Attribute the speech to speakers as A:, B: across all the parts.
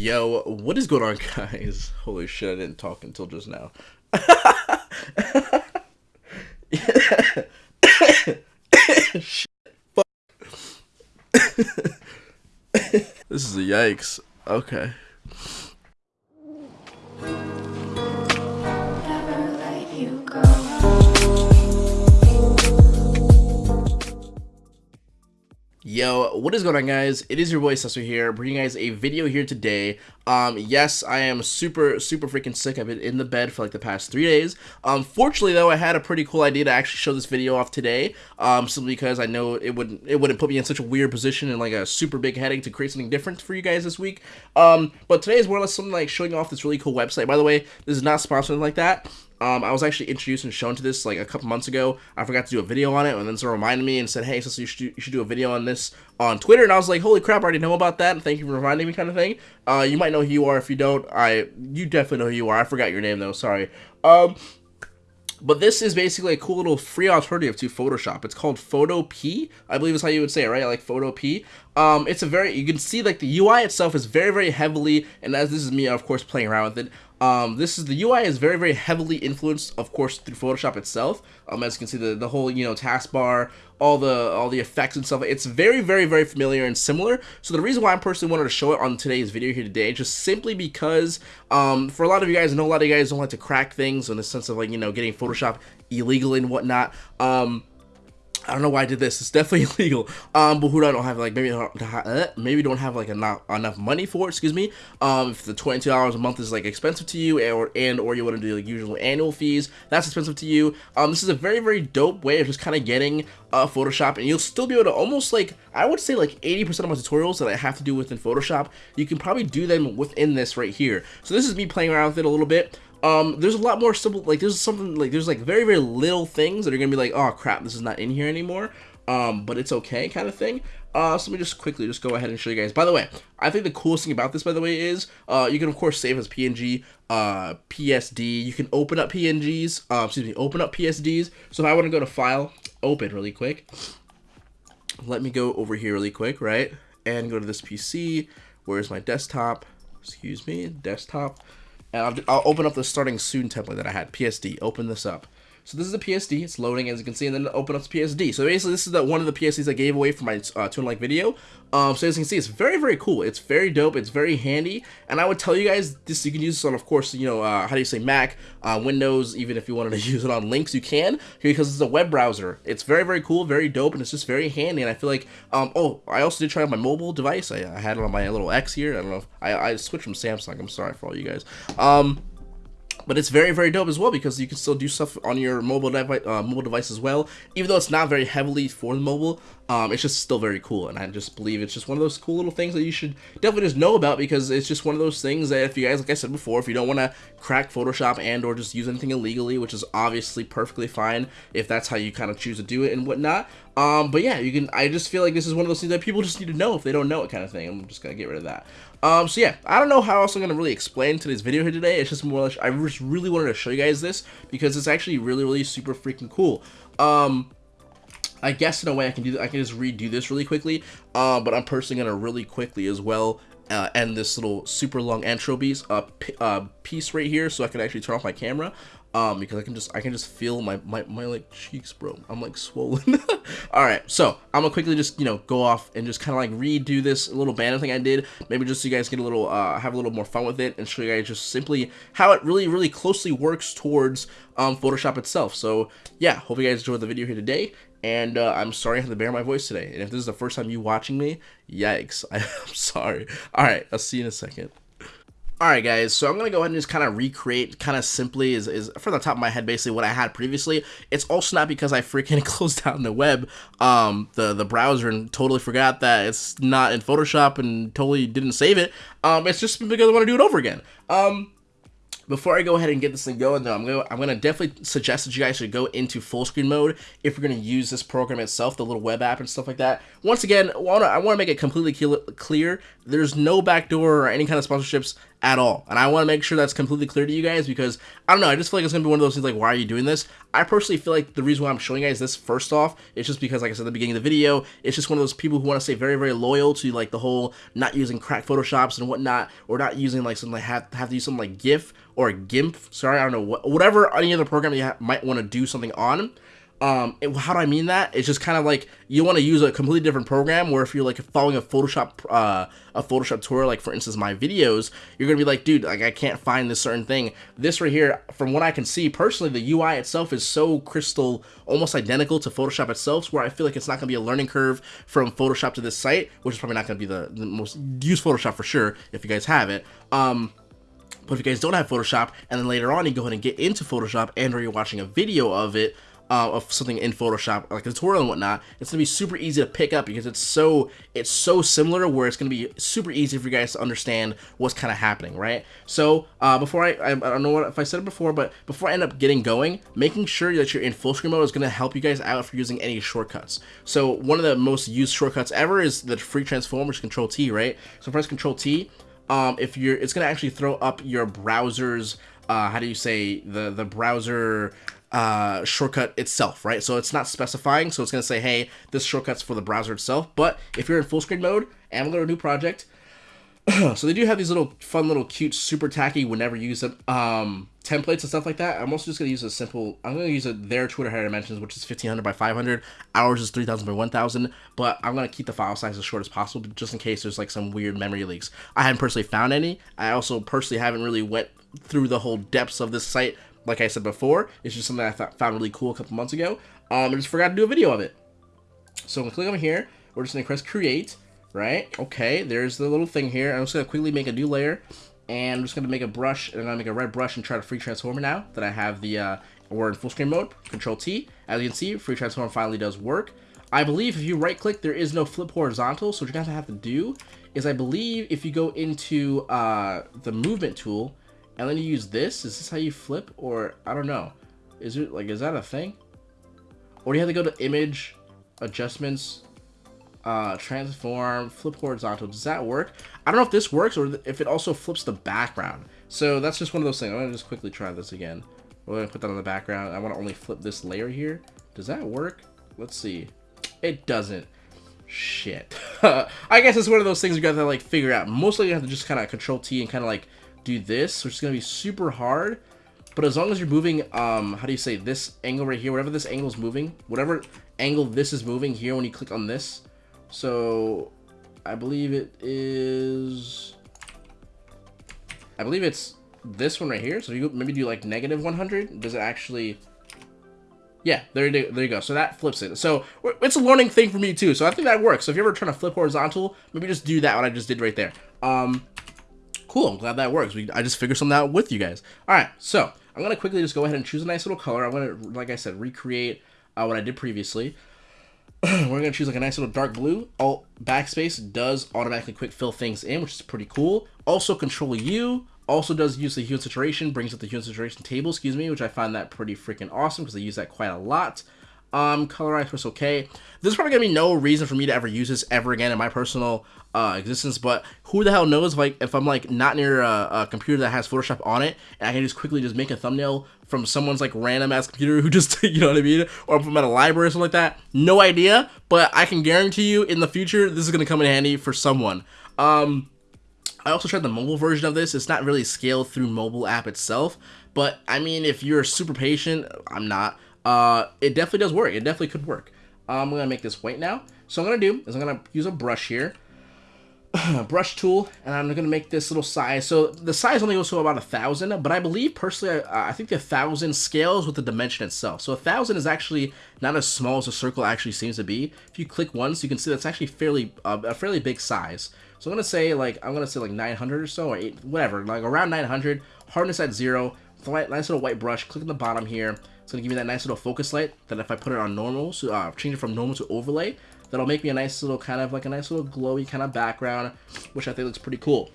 A: Yo, what is going on, guys? Holy shit, I didn't talk until just now. shit. Fuck. this is a yikes. Okay. Yo, what is going on guys? It is your boy Sesso here, bringing you guys a video here today. Um, yes, I am super, super freaking sick. I've been in the bed for like the past three days. Um, fortunately though, I had a pretty cool idea to actually show this video off today. Um, simply because I know it wouldn't, it wouldn't put me in such a weird position and like a super big headache to create something different for you guys this week. Um, but today is more or less something like showing off this really cool website. By the way, this is not sponsored like that. Um, I was actually introduced and shown to this like a couple months ago. I forgot to do a video on it, and then someone reminded me and said, "Hey, so you should do, you should do a video on this on Twitter." And I was like, "Holy crap! I already know about that. And thank you for reminding me." Kind of thing. Uh, you might know who you are. If you don't, I you definitely know who you are. I forgot your name though. Sorry. Um, but this is basically a cool little free alternative to Photoshop. It's called Photo P, I believe is how you would say it, right? Like Photopea. Um, it's a very, you can see like the UI itself is very, very heavily, and as this is me, of course, playing around with it. Um, this is the UI is very, very heavily influenced, of course, through Photoshop itself. Um, as you can see, the the whole you know taskbar, all the all the effects and stuff. It's very, very, very familiar and similar. So the reason why I personally wanted to show it on today's video here today, just simply because, um, for a lot of you guys, I know a lot of you guys don't like to crack things in the sense of like you know getting Photoshop illegal and whatnot. Um, I don't know why I did this. It's definitely illegal. Um, but who don't have like maybe uh, maybe don't have like enough enough money for it. Excuse me. Um, if the twenty two dollars a month is like expensive to you, or and or you want to do like usual annual fees, that's expensive to you. Um, this is a very very dope way of just kind of getting uh Photoshop, and you'll still be able to almost like I would say like eighty percent of my tutorials that I have to do within Photoshop, you can probably do them within this right here. So this is me playing around with it a little bit um there's a lot more simple like there's something like there's like very very little things that are gonna be like oh crap this is not in here anymore. Um but it's okay kind of thing. Uh so let me just quickly just go ahead and show you guys. By the way i think the coolest thing about this by the way is uh you can of course save as png uh psd you can open up pngs uh excuse me open up psds so if i want to go to file open really quick. Let me go over here really quick right? And go to this pc where's my desktop? Excuse me desktop and I'll, I'll open up the starting soon template that I had, PSD, open this up. So this is a PSD, it's loading as you can see, and then open up the PSD. So basically this is the one of the PSDs I gave away for my uh, Tune Like video. Um, so as you can see, it's very, very cool. It's very dope, it's very handy, and I would tell you guys, this you can use this on, of course, you know, uh, how do you say, Mac, uh, Windows, even if you wanted to use it on Linux, you can, because it's a web browser. It's very, very cool, very dope, and it's just very handy, and I feel like, um, oh, I also did try on my mobile device. I, I had it on my little X here. I don't know if, I, I switched from Samsung, I'm sorry for all you guys. Um, but it's very very dope as well because you can still do stuff on your mobile device uh, mobile device as well. Even though it's not very heavily for the mobile um, it's just still very cool. And I just believe it's just one of those cool little things that you should definitely just know about because it's just one of those things that if you guys like I said before if you don't want to crack Photoshop and or just use anything illegally which is obviously perfectly fine if that's how you kind of choose to do it and whatnot um, but yeah you can I just feel like this is one of those things that people just need to know if they don't know it kind of thing I'm just gonna get rid of that um, so yeah, I don't know how else I'm to really explain today's video here today. It's just more Like, I just really wanted to show you guys this because it's actually really, really super freaking cool. Um, I guess in a way I can do I can just redo this really quickly, uh, but I'm personally to really quickly as well uh, end this little super long piece, uh, uh, piece right here so I can actually turn off my camera um because i can just i can just feel my my, my like cheeks bro. I'm like swollen. All right so i'm gonna quickly just you know go off and just kind of like redo this little banner thing i did maybe just so you guys get a little uh have a little more fun with it and show you guys just simply how it really really closely works towards um photoshop itself. So yeah hope you guys enjoyed the video here today and uh, I'm sorry I have to bear my voice today. And if this is the first time you watching me, yikes, I'm sorry. All right, I'll see you in a second. Alright guys, so I'm going to go ahead and just kind of recreate kind of simply is, is from the top of my head basically what I had previously. It's also not because I freaking closed down the web, um, the, the browser and totally forgot that it's not in Photoshop and totally didn't save it. Um, it's just because I want to do it over again. Um, before I go ahead and get this thing going though, I'm gonna I'm gonna definitely suggest that you guys should go into full screen mode if you're gonna use this program itself, the little web app and stuff like that. Once again, I I wanna make it completely clear, there's no backdoor or any kind of sponsorships at all. And I want to make sure that's completely clear to you guys because I don't know, I just feel like it's going to be one of those things like, why are you doing this? I personally feel like the reason why I'm showing you guys this first off, is just because, like I said at the beginning of the video, it's just one of those people who want to stay very, very loyal to like the whole not using crack Photoshops and whatnot, or not using like something like have, have to use something like GIF or GIMP. Sorry, I don't know, what, whatever any other program you might want to do something on um it, how do i mean that? It's just kind of like you want to use a completely different program where if you're like following a photoshop uh a photoshop tour like for instance my videos you're gonna be like dude like i can't find this certain thing. This right here from what i can see personally the ui itself is so crystal almost identical to photoshop itself where i feel like it's not gonna be a learning curve from photoshop to this site which is probably not gonna be the, the most used photoshop for sure if you guys have it. Um but if you guys don't have Photoshop, and then later on you go ahead and get into Photoshop, and or you're watching a video of it, uh, of something in Photoshop, like a tutorial and whatnot, it's gonna be super easy to pick up because it's so it's so similar where it's gonna be super easy for you guys to understand what's kind of happening, right? So uh, before I, I, I don't know what if I said it before, but before I end up getting going, making sure that you're in full screen mode is gonna help you guys out for using any shortcuts. So one of the most used shortcuts ever is the free transform, which is Control T, right? So press Control T. Um, if you're, it's gonna actually throw up your browser's, uh, how do you say the the browser uh, shortcut itself, right? So it's not specifying, so it's going to say, hey, this shortcut's for the browser itself. But if you're in full screen mode and I'm going to a new project, so they do have these little fun, little cute, super tacky, whenever you use them, um, templates and stuff like that. I'm also just going to use a simple, I'm going to use a, their Twitter header dimensions, which is 1500 by 500. Ours is 3000 by 1000, but I'm going to keep the file size as short as possible, just in case there's like some weird memory leaks. I haven't personally found any. I also personally haven't really went through the whole depths of this site like I said before, it's just something I found really cool a couple months ago. Um, I just forgot to do a video of it. So I'm to click on here. We're just to press create, right? Okay, there's the little thing here. I'm just to quickly make a new layer. And I'm just to make a brush, and I'm to make a red brush and try to free transform it now that I have the, uh, we're in full screen mode. Control T. As you can see, free transform finally does work. I believe if you right click, there is no flip horizontal. So what you're to have to do is I believe if you go into uh, the movement tool, and then you use this? Is this how you flip? Or, I don't know. Is it, like, is that a thing? Or do you have to go to image, adjustments, uh, transform, flip horizontal? Does that work? I don't know if this works or if it also flips the background. So that's just one of those things. I'm to just quickly try this again. We're to put that on the background. I want to only flip this layer here. Does that work? Let's see. It doesn't. Shit. I guess it's one of those things you got to like figure out. Mostly you have to just kind of control T and kind of like do this, which is going to be super hard. But as long as you're moving, um, how do you say, this angle right here, whatever this angle is moving, whatever angle this is moving here when you click on this. So, I believe it is, I believe it's this one right here. So you maybe do like negative 100. Does it actually, yeah, there, you, there you go. So that flips it. So it's a learning thing for me too. So I think that works. So if you're ever trying to flip horizontal, maybe just do that what I just did right there. Um, Cool, I'm glad that works. We, I just figured something out with you guys. All right, so I'm going to quickly just go ahead and choose a nice little color. I'm going to, like I said, recreate uh, what I did previously. We're going to choose like a nice little dark blue. Alt backspace does automatically quick fill things in, which is pretty cool. Also, Control U also does use the hue and saturation, brings up the hue and saturation table, excuse me, which I find that pretty freaking awesome because I use that quite a lot. Um, colorize was okay. There's probably gonna be no reason for me to ever use this ever again in my personal uh, existence, but who the hell knows like, if I'm like not near a, a, computer that has Photoshop on it, and I can just quickly just make a thumbnail from someone's like random ass computer who just, you know what I mean, or if I'm at a library or something like that. No idea, but I can guarantee you in the future this is gonna come in handy for someone. Um, I also tried the mobile version of this. It's not really scaled through mobile app itself, but I mean, if you're super patient, I'm not uh, it definitely does work. It definitely could work. Um, I'm going to make this white now. So I'm going to do is I'm going to use a brush here. brush tool and I'm gonna make this little size so the size only goes to about a thousand but I believe personally I, I think the thousand scales with the dimension itself so a thousand is actually not as small as a circle actually seems to be if you click once you can see that's actually fairly uh, a fairly big size so I'm gonna say like I'm gonna say like 900 or so or eight, whatever like around 900 hardness at zero nice little white brush click on the bottom here it's to give me that nice little focus light that if I put it on normal, so uh, change it from normal to overlay, that'll make me a nice little kind of like a nice little glowy kind of background, which I think looks pretty cool.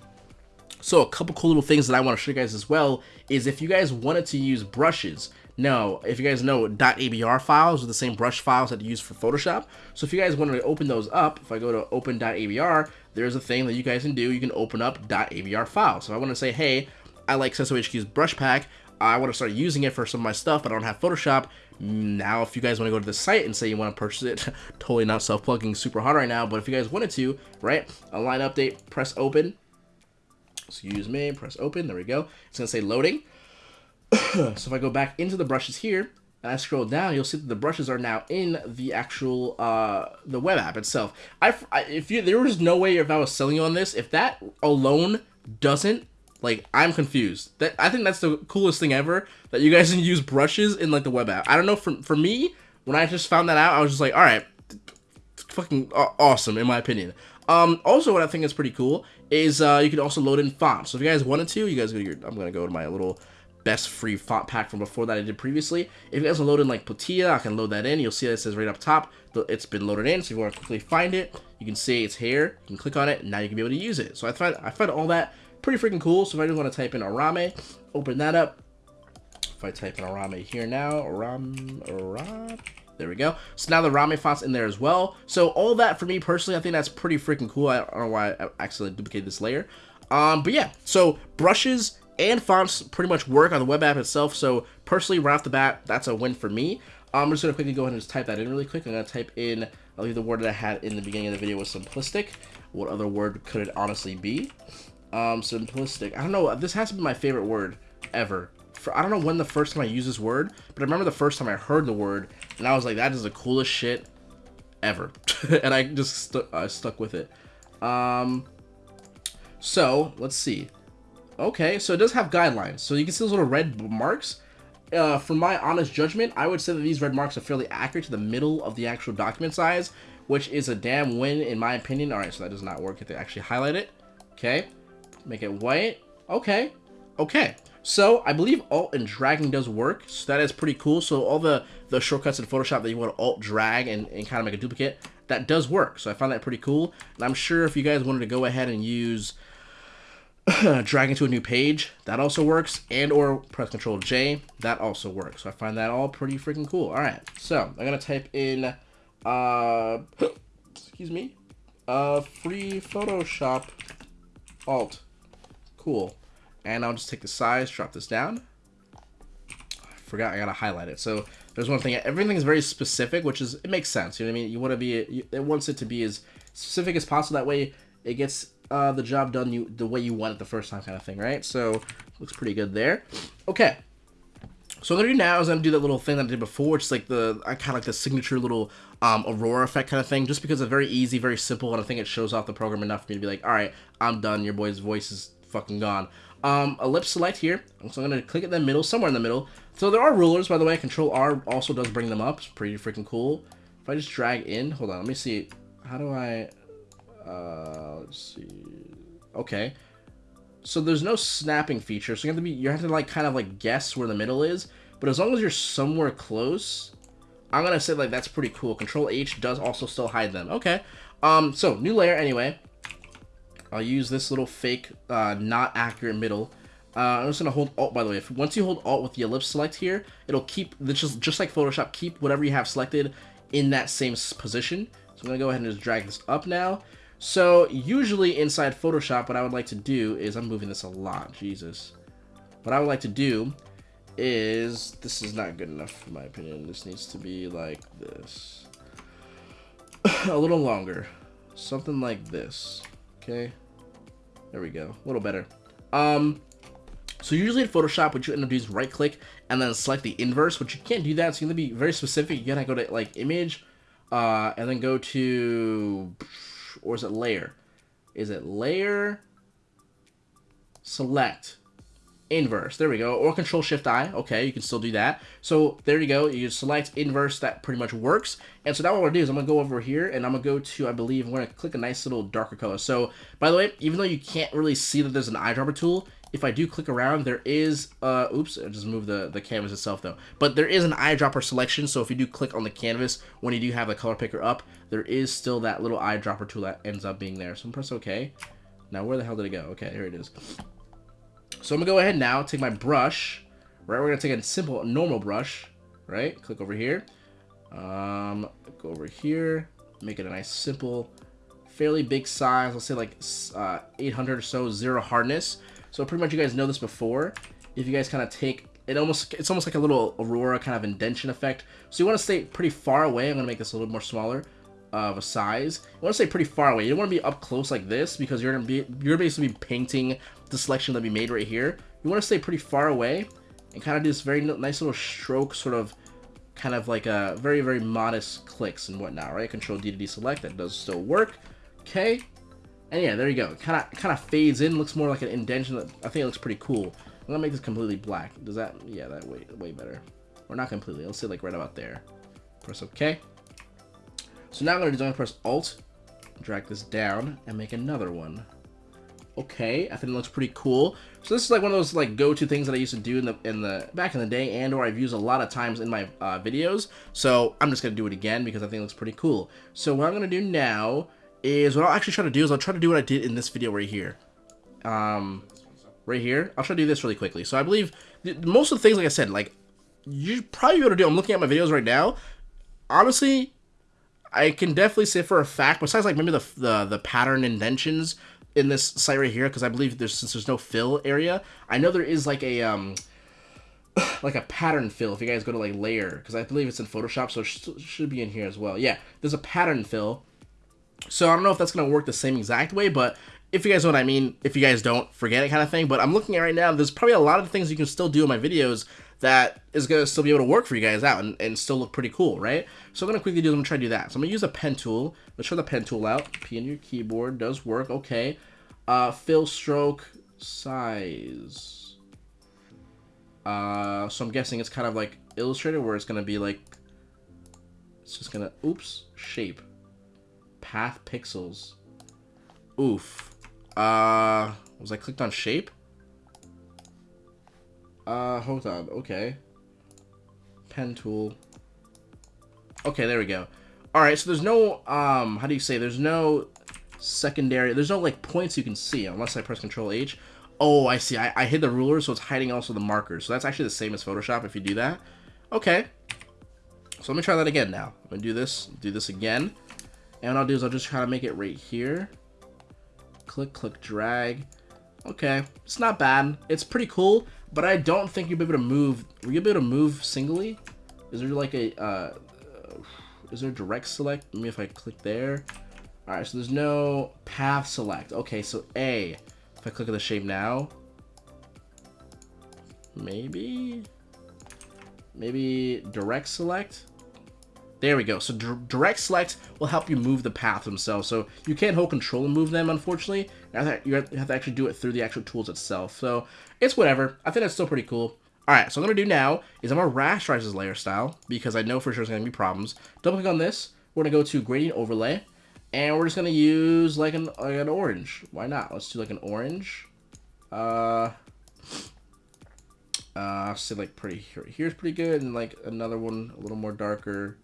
A: So a couple cool little things that I want to show you guys as well is if you guys wanted to use brushes. Now, if you guys know, .abr files are the same brush files that you use for Photoshop. So if you guys want to open those up, if I go to open.abr, there's a thing that you guys can do. You can open up .abr files. So I want to say, hey, I like HQ's brush pack. I want to start using it for some of my stuff, but I don't have Photoshop. Now, if you guys want to go to the site and say you want to purchase it, totally not self-plugging super hard right now, but if you guys wanted to, right, a line update, press open, excuse me, press open, there we go. It's going to say loading. so if I go back into the brushes here, and I scroll down, you'll see that the brushes are now in the actual uh, the web app itself. I, if you there was no way if I was selling you on this, if that alone doesn't like I'm confused. That I think that's the coolest thing ever that you guys can use brushes in like the web app. I don't know for for me when I just found that out, I was just like, all right, fucking awesome in my opinion. Um, also, what I think is pretty cool is uh, you can also load in fonts. So if you guys wanted to, you guys go. Your, I'm gonna go to my little best free font pack from before that I did previously. If you guys want to load in like Platilla, I can load that in. You'll see that it says right up top, it's been loaded in. So if you want to quickly find it, you can see it's here. You can click on it, and now you can be able to use it. So I find I find all that pretty freaking cool. So if I just want to type in Arame, open that up. If I type in Arame here now, Aram, Aram, there we go. So now the Rame font's in there as well. So all that for me personally, I think that's pretty freaking cool. I don't know why I accidentally duplicated this layer. Um, but yeah, so brushes and fonts pretty much work on the web app itself. So personally, right off the bat, that's a win for me. I'm just gonna quickly go ahead and just type that in really quick. I'm gonna type in, I'll leave the word that I had in the beginning of the video was simplistic. What other word could it honestly be? Um, simplistic. I don't know. This has to be my favorite word ever. For, I don't know when the first time I used this word, but I remember the first time I heard the word, and I was like, that is the coolest shit ever. and I just stu I stuck with it. Um, so, let's see. Okay, so it does have guidelines. So you can see those little red marks. Uh, from my honest judgment, I would say that these red marks are fairly accurate to the middle of the actual document size, which is a damn win in my opinion. Alright, so that does not work if they actually highlight it. Okay. Make it white. Okay. Okay. So I believe alt and dragging does work. So that is pretty cool. So all the, the shortcuts in Photoshop that you want to alt drag and, and kind of make a duplicate, that does work. So I found that pretty cool. And I'm sure if you guys wanted to go ahead and use drag into a new page, that also works. And or press Control J, that also works. So I find that all pretty freaking cool. All right. So I'm going to type in, uh, excuse me, uh, free Photoshop alt. Cool. And I'll just take the size, drop this down. I forgot I gotta highlight it. So there's one thing. Everything is very specific, which is it makes sense. You know what I mean? You want to be it wants it to be as specific as possible. That way it gets uh, the job done you the way you want it the first time, kind of thing, right? So looks pretty good there. Okay. So what I'm gonna do now is I'm gonna do that little thing that I did before, which is like the I kind of like the signature little um, aurora effect kind of thing, just because it's very easy, very simple, and I think it shows off the program enough for me to be like, all right, I'm done. Your boy's voice is fucking gone. Um, ellipse select here. So I'm going to click in the middle, somewhere in the middle. So there are rulers, by the way. Control R also does bring them up. It's pretty freaking cool. If I just drag in, hold on, let me see. How do I, uh, let's see. Okay. So there's no snapping feature. So you have to be, you have to like kind of like guess where the middle is. But as long as you're somewhere close, I'm going to say like that's pretty cool. Control H does also still hide them. Okay. Um, so new layer anyway. I'll use this little fake, uh, not accurate middle. Uh, I'm just gonna hold Alt, by the way. If, once you hold Alt with the ellipse select here, it'll keep, just, just like Photoshop, keep whatever you have selected in that same position. So I'm gonna go ahead and just drag this up now. So usually inside Photoshop, what I would like to do is, I'm moving this a lot, Jesus. What I would like to do is, this is not good enough in my opinion. This needs to be like this. a little longer. Something like this, okay? There we go. A little better. Um, so usually in Photoshop, what you end up doing is right click and then select the inverse, but you can't do that. So you're gonna be very specific. You gotta go to like image, uh, and then go to, or is it layer? Is it layer? Select inverse. There we go. Or control shift I. Okay, you can still do that. So there you go. You select inverse. That pretty much works. And so now what I'm to do is I'm to go over here and I'm to go to, I believe, I'm to click a nice little darker color. So by the way, even though you can't really see that there's an eyedropper tool, if I do click around, there is, uh, oops, I just moved the, the canvas itself though. But there is an eyedropper selection, so if you do click on the canvas, when you do have the color picker up, there is still that little eyedropper tool that ends up being there. So I'm press OK. Now where the hell did it go? Okay, here it is. So I'm gonna go ahead now, take my brush, right? We're gonna take a simple normal brush, right? Click over here. Um, go over here, make it a nice simple, fairly big size. Let's say like uh, 800 or so, zero hardness. So pretty much you guys know this before. If you guys kind of take it almost it's almost like a little aurora kind of indentation effect. So you want to stay pretty far away. I'm gonna make this a little more smaller of a size. You want to stay pretty far away. You don't want to be up close like this because you're gonna be you're basically painting the selection that we made right here. You want to stay pretty far away and kind of do this very nice little stroke sort of kind of like a very very modest clicks and whatnot right? Control d to deselect that does still work. Okay and yeah there you go. Kind of kind of fades in looks more like an indentation i think it looks pretty cool. I'm gonna make this completely black. Does that yeah that way way better. Or not completely let's say like right about there. Press ok so now i'm gonna do i'm gonna press alt drag this down and make another one okay. I think it looks pretty cool. So this is like one of those like go-to things that I used to do in the in the back in the day, and or I've used a lot of times in my uh, videos. So I'm just gonna do it again because I think it looks pretty cool. So what I'm gonna do now is what I'll actually try to do is I'll try to do what I did in this video right here. Um, right here. I'll try to do this really quickly. So I believe most of the things, like I said, like you probably be able to do. I'm looking at my videos right now. Honestly, I can definitely say for a fact, besides like maybe the the, the pattern indentions in this site right here because I believe there's since there's no fill area. I know there is like a um like a pattern fill if you guys go to like layer because I believe it's in Photoshop so it should, should be in here as well. Yeah, there's a pattern fill. So I don't know if that's gonna work the same exact way, but if you guys know what I mean, if you guys don't, forget it kind of thing. But I'm looking at right now, there's probably a lot of things you can still do in my videos that is going to still be able to work for you guys out and, and still look pretty cool, right? So I'm going to quickly do, I'm going to try to do that. So I'm going to use a pen tool. Let's try the pen tool out. P in your keyboard does work. Okay. Uh, fill stroke size. Uh, so I'm guessing it's kind of like Illustrator where it's going to be like, it's just going to, oops, shape. Path pixels. Oof. Uh, was I clicked on shape? Uh, hold on. Okay. Pen tool. Okay, there we go. Alright, so there's no, um, how do you say, there's no secondary, there's no, like, points you can see unless I press Control H. Oh, I see. I, I hid the ruler, so it's hiding also the markers. So that's actually the same as Photoshop if you do that. Okay. So let me try that again now. I'm going to do this, do this again. And what I'll do is I'll just try to make it right here. Click, click, drag. Okay, it's not bad. It's pretty cool, but I don't think you'll be able to move. Will you be able to move singly? Is there like a, uh, is there direct select? Let me if I click there. All right, so there's no path select. Okay, so A, if I click on the shape now, maybe, maybe direct select. There we go. So direct select will help you move the path themselves. So you can't hold control and move them, unfortunately. Now that you have to actually do it through the actual tools itself. So it's whatever. I think that's still pretty cool. Alright, so I'm going to do now is I'm going to rasterize this layer style because I know for sure there's going to be problems. Double click on this. We're going to go to gradient overlay. And we're just going to use like an, like an orange. Why not? Let's do like an orange. Uh, uh, say like pretty, here, here's pretty good. And like another one a little more darker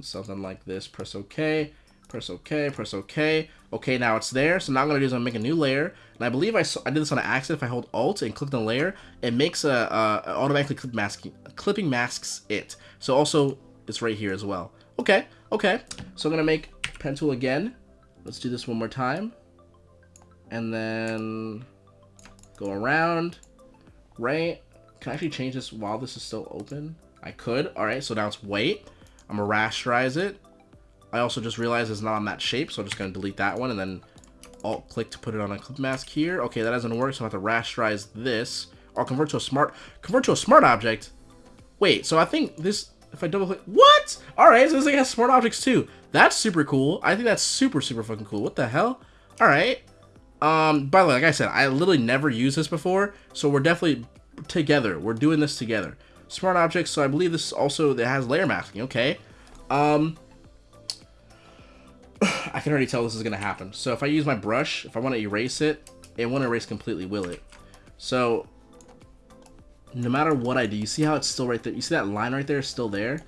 A: something like this. Press OK, press OK, press OK. Okay, now it's there. So now I'm going to do is I'm going to make a new layer. And I believe I, I did this on an accident. If I hold Alt and click the layer, it makes a, a automatically clip masking, clipping masks it. So also it's right here as well. Okay, okay. So I'm going to make pen tool again. Let's do this one more time. And then go around, right? Can I actually change this while this is still open? I could. All right, so now it's white. I'm gonna rasterize it. I also just realized it's not on that shape, so I'm just gonna delete that one and then alt click to put it on a clip mask here. Okay, that doesn't work, so I have to rasterize this. I'll convert to a smart convert to a smart object. Wait, so I think this if I double click what? Alright, so this thing has smart objects too. That's super cool. I think that's super, super fucking cool. What the hell? Alright. Um, by the way, like I said, I literally never used this before, so we're definitely together. We're doing this together smart objects. So I believe this also that has layer masking. Okay. Um, I can already tell this is going to happen. So if I use my brush, if I want to erase it, it won't erase completely, will it? So no matter what I do, you see how it's still right there? You see that line right there is still there?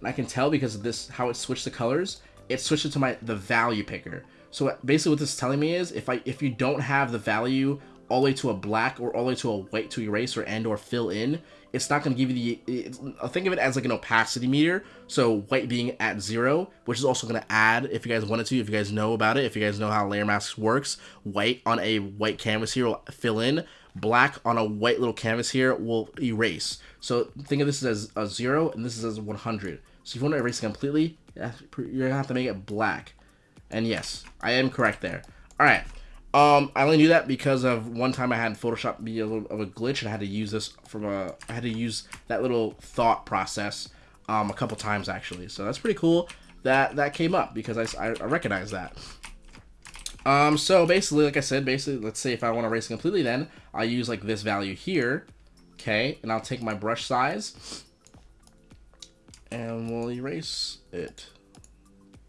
A: And I can tell because of this, how it switched the colors, it switched it to my the value picker. So basically what this is telling me is if I if you don't have the value all the way to a black or all the way to a white to erase or and or fill in, it's not going to give you the, think of it as like an opacity meter. So white being at zero, which is also going to add, if you guys wanted to, if you guys know about it, if you guys know how layer masks works, white on a white canvas here will fill in, black on a white little canvas here will erase. So think of this as a zero and this is as 100. So if you want to erase it completely, you're going to have to make it black. And yes, I am correct there. All right. Um, I only knew that because of one time I had Photoshop be a little of a glitch and I had to use this from a, I had to use that little thought process, um, a couple times actually. So that's pretty cool that that came up because I, I, I recognize that. Um, so basically, like I said, basically, let's say if I want to erase completely, then I'll use like this value here, okay, and I'll take my brush size, and we'll erase it,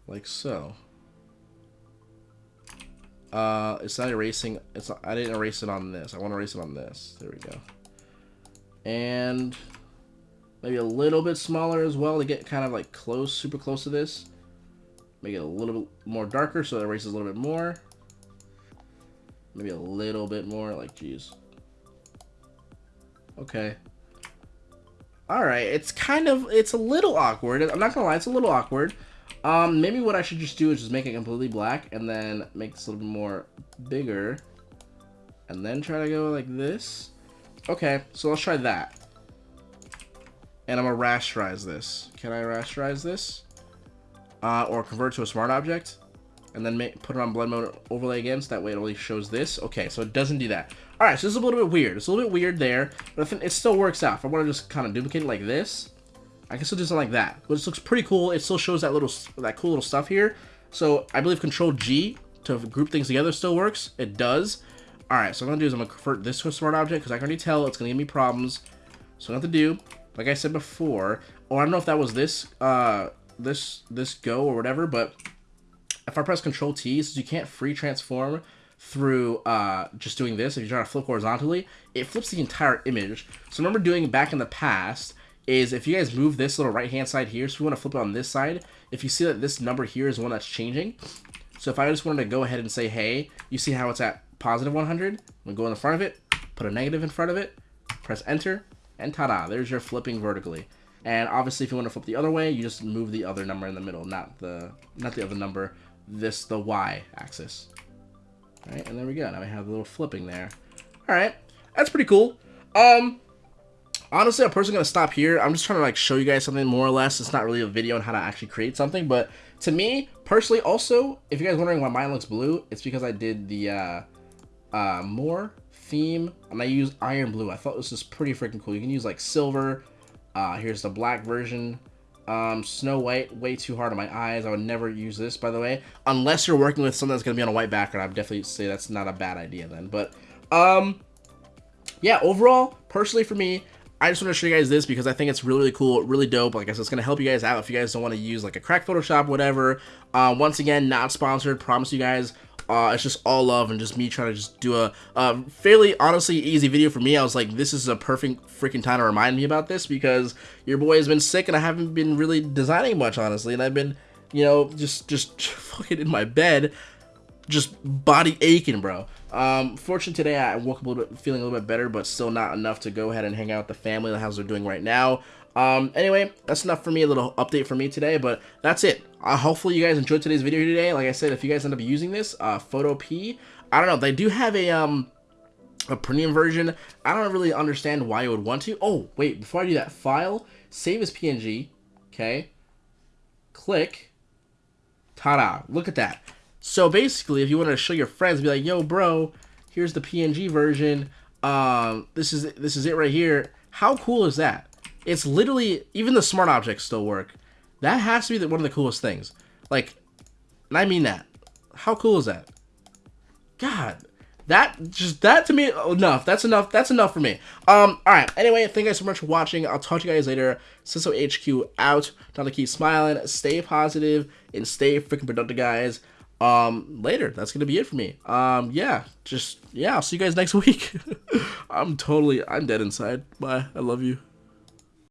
A: like so. Uh, it's not erasing. It's not, I didn't erase it on this. I want to erase it on this. There we go. And maybe a little bit smaller as well to get kind of like close, super close to this. Make it a little bit more darker so it erases a little bit more. Maybe a little bit more, like, geez. Okay. Alright, it's kind of, it's a little awkward. I'm not gonna lie, it's a little awkward. Um, maybe what I should just do is just make it completely black and then make this a little bit more bigger. And then try to go like this. Okay, so let's try that. And I'm gonna rasterize this. Can I rasterize this? Uh, or convert to a smart object? And then make, put it on blend mode overlay again, so that way it only shows this. Okay, so it doesn't do that. Alright, so this is a little bit weird. It's a little bit weird there, but it still works out. If I want to just kind of duplicate it like this, I can still do something like that. But this looks pretty cool. It still shows that little, that cool little stuff here. So I believe Control G to group things together still works. It does. All right, so I'm gonna do is I'm gonna convert this to a smart object because I can already tell it's gonna give me problems. So what I have to do, like I said before, or I don't know if that was this, uh, this, this go or whatever, but if I press Control T, since you can't free transform through uh, just doing this, if you're trying to flip horizontally, it flips the entire image. So remember doing back in the past, is if you guys move this little right hand side here, so we want to flip it on this side, if you see that this number here is one that's changing, so if I just wanted to go ahead and say, hey, you see how it's at positive 100, I'm going to go in the front of it, put a negative in front of it, press enter, and ta-da, there's your flipping vertically. And obviously if you want to flip the other way, you just move the other number in the middle, not the not the other number, this, the Y axis. All right, and there we go. Now we have a little flipping there. All right, that's pretty cool. Um, honestly, I'm personally to stop here. I'm just trying to like show you guys something more or less. It's not really a video on how to actually create something, but to me, personally, also, if you guys wondering why mine looks blue, it's because I did the uh, uh, more theme and I used iron blue. I thought this was pretty freaking cool. You can use like silver. Uh, here's the black version. Um, Snow White, way too hard on my eyes. I would never use this, by the way. Unless you're working with something that's to be on a white background, I'd definitely say that's not a bad idea then. But, um, yeah, overall, personally for me, I just want to show you guys this because I think it's really, really cool, really dope. Like I said, it's going to help you guys out if you guys don't want to use like a crack Photoshop, whatever. Uh, once again, not sponsored. Promise you guys, uh, it's just all love and just me trying to just do a, a fairly, honestly, easy video for me. I was like, this is a perfect freaking time to remind me about this because your boy has been sick and I haven't been really designing much, honestly. And I've been, you know, just, just fucking in my bed just body aching, bro. Um, fortunately today I woke up a little bit, feeling a little bit better, but still not enough to go ahead and hang out with the family. How's they're doing right now. Um, anyway, that's enough for me. A little update for me today, but that's it. Uh, hopefully you guys enjoyed today's video today. Like I said, if you guys end up using this, uh, Photopea, I don't know. They do have a um a premium version. I don't really understand why you would want to. Oh, wait, before I do that, file, save as PNG, okay, click, ta-da, look at that. So basically, if you want to show your friends, be like, "Yo, bro, here's the PNG version. Um, this is this is it right here." How cool is that? It's literally even the smart objects still work. That has to be the, one of the coolest things. Like, and I mean that. How cool is that? God, that just that to me enough. That's enough. That's enough for me. Um. All right. Anyway, thank you guys so much for watching. I'll talk to you guys later. Ciso HQ out. Time to keep smiling, stay positive, and stay freaking productive, guys um later. That's gonna be it for me. Um yeah just yeah i'll see you guys next week. I'm totally i'm dead inside. Bye. I love you